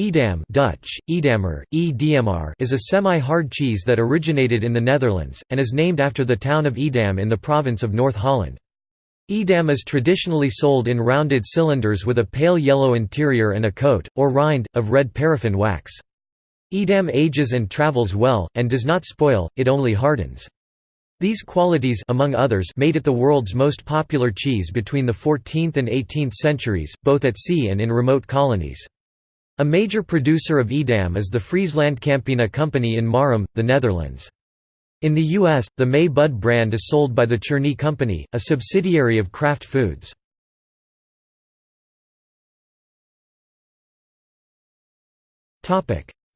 Edam Dutch, Edammer, e is a semi-hard cheese that originated in the Netherlands, and is named after the town of Edam in the province of North Holland. Edam is traditionally sold in rounded cylinders with a pale yellow interior and a coat, or rind, of red paraffin wax. Edam ages and travels well, and does not spoil, it only hardens. These qualities among others made it the world's most popular cheese between the 14th and 18th centuries, both at sea and in remote colonies. A major producer of Edam is the Friesland Campina Company in Marum, the Netherlands. In the U.S., the May Bud brand is sold by the Cherney Company, a subsidiary of Kraft Foods.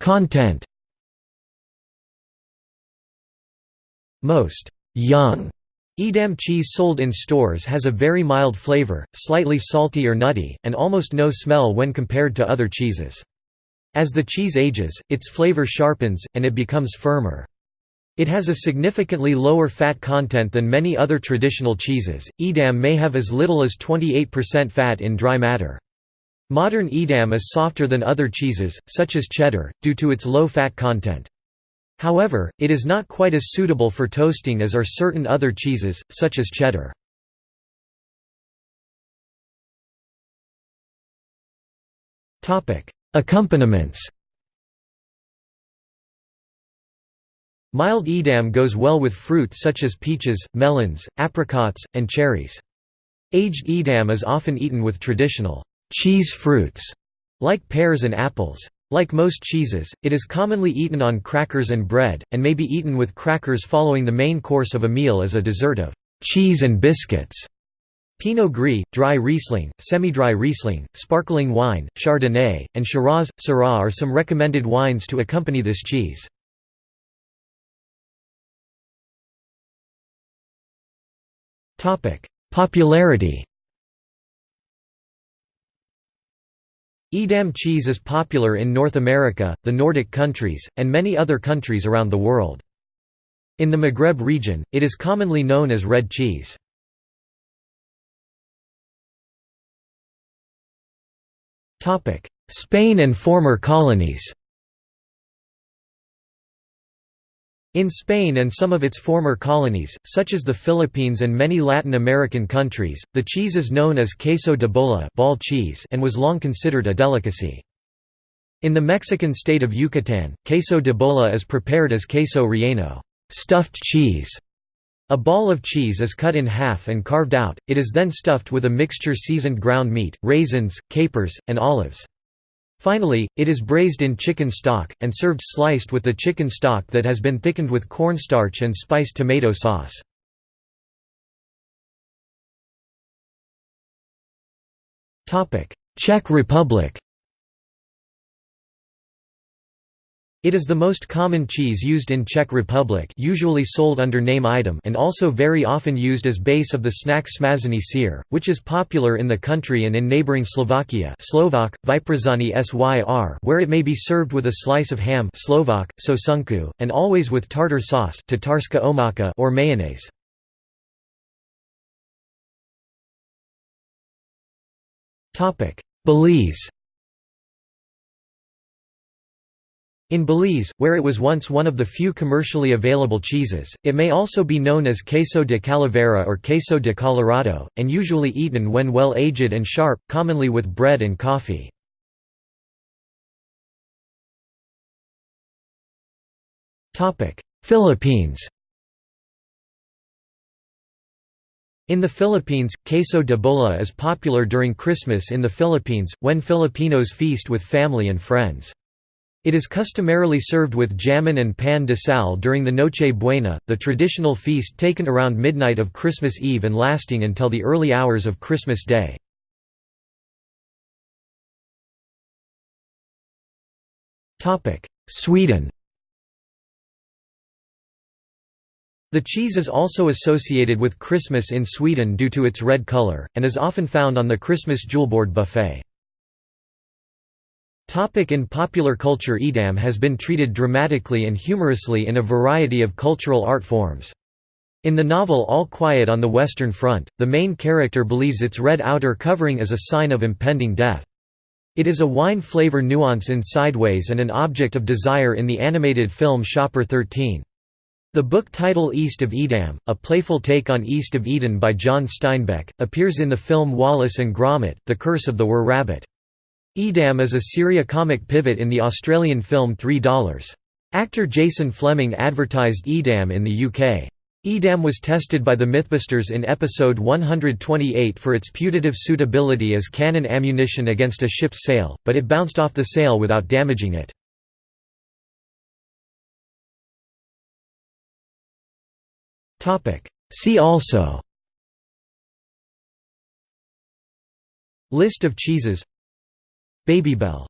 Content Most young Edam cheese sold in stores has a very mild flavor, slightly salty or nutty, and almost no smell when compared to other cheeses. As the cheese ages, its flavor sharpens, and it becomes firmer. It has a significantly lower fat content than many other traditional cheeses. Edam may have as little as 28% fat in dry matter. Modern Edam is softer than other cheeses, such as cheddar, due to its low fat content. However, it is not quite as suitable for toasting as are certain other cheeses, such as cheddar. Accompaniments Mild Edam goes well with fruit such as peaches, melons, apricots, and cherries. Aged Edam is often eaten with traditional cheese fruits, like pears and apples. Like most cheeses, it is commonly eaten on crackers and bread, and may be eaten with crackers following the main course of a meal as a dessert of cheese and biscuits. Pinot Gris, dry Riesling, semi-dry Riesling, sparkling wine, Chardonnay, and Shiraz, Syrah are some recommended wines to accompany this cheese. Popularity Edam cheese is popular in North America, the Nordic countries, and many other countries around the world. In the Maghreb region, it is commonly known as red cheese. Spain and former colonies In Spain and some of its former colonies, such as the Philippines and many Latin American countries, the cheese is known as queso de bola ball cheese and was long considered a delicacy. In the Mexican state of Yucatan, queso de bola is prepared as queso relleno stuffed cheese". A ball of cheese is cut in half and carved out, it is then stuffed with a mixture seasoned ground meat, raisins, capers, and olives. Finally, it is braised in chicken stock, and served sliced with the chicken stock that has been thickened with cornstarch and spiced tomato sauce. Czech Republic It is the most common cheese used in Czech Republic usually sold under name Eidam and also very often used as base of the snack smazany syr, which is popular in the country and in neighboring Slovakia Slovak, Vyprazani syr where it may be served with a slice of ham Slovak, sosunku, and always with tartar sauce or mayonnaise. Belize In Belize, where it was once one of the few commercially available cheeses, it may also be known as queso de calavera or queso de Colorado, and usually eaten when well aged and sharp, commonly with bread and coffee. Philippines In the Philippines, queso de bola is popular during Christmas in the Philippines, when Filipinos feast with family and friends. It is customarily served with jamon and pan de sal during the Noche Buena, the traditional feast taken around midnight of Christmas Eve and lasting until the early hours of Christmas Day. Sweden The cheese is also associated with Christmas in Sweden due to its red color, and is often found on the Christmas Julbord buffet. Topic in popular culture Edam has been treated dramatically and humorously in a variety of cultural art forms. In the novel All Quiet on the Western Front, the main character believes its red outer covering is a sign of impending death. It is a wine flavor nuance in Sideways and an object of desire in the animated film Shopper 13. The book title East of Edam, a playful take on East of Eden by John Steinbeck, appears in the film Wallace and Gromit, The Curse of the Were-Rabbit. Edam is a seriocomic pivot in the Australian film $3. Actor Jason Flemyng advertised Edam in the UK. Edam was tested by the Mythbusters in episode 128 for its putative suitability as cannon ammunition against a ship's sail, but it bounced off the sail without damaging it. See also List of cheeses Babybel